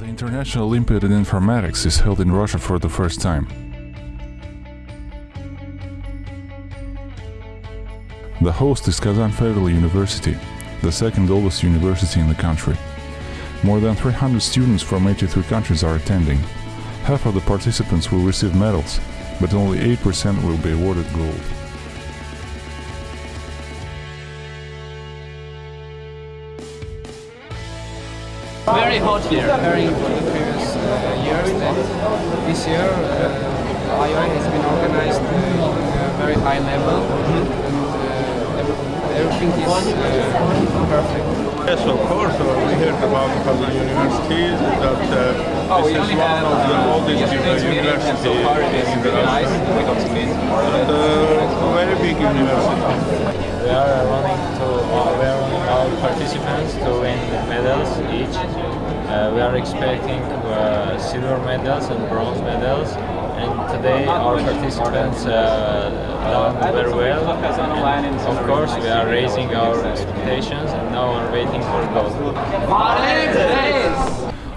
National Olympiad in Informatics is held in Russia for the first time. The host is Kazan Federal University, the second oldest university in the country. More than 300 students from 83 countries are attending. Half of the participants will receive medals, but only 8% will be awarded gold. Very hot here, comparing to the previous uh, years. And this year, uh, IOI has been organized uh, in a very high level, and uh, everything is uh, perfect. Yes, of course. Uh, we heard about Kazan University that uh, Oh, this we is one of the uh, oldest universities meeting, and university so far it is in really nice. Russia. We got to meet more of And, uh, very big university. We are running to uh, we are running our participants to win medals each. Uh, we are expecting uh, silver medals and bronze medals. And today our participants uh, done very well. And of course, we are raising our expectations and now we're waiting for gold.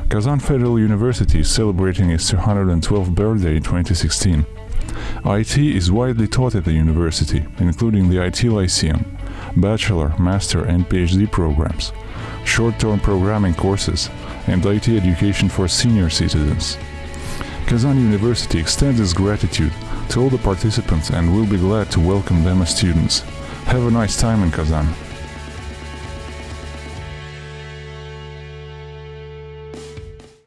Kazan Federal University is celebrating its 212th birthday in 2016. IT is widely taught at the university, including the IT Lyceum, bachelor, master, and PhD programs, short-term programming courses, and IT education for senior citizens. Kazan University extends its gratitude to all the participants and will be glad to welcome them as students. Have a nice time in Kazan.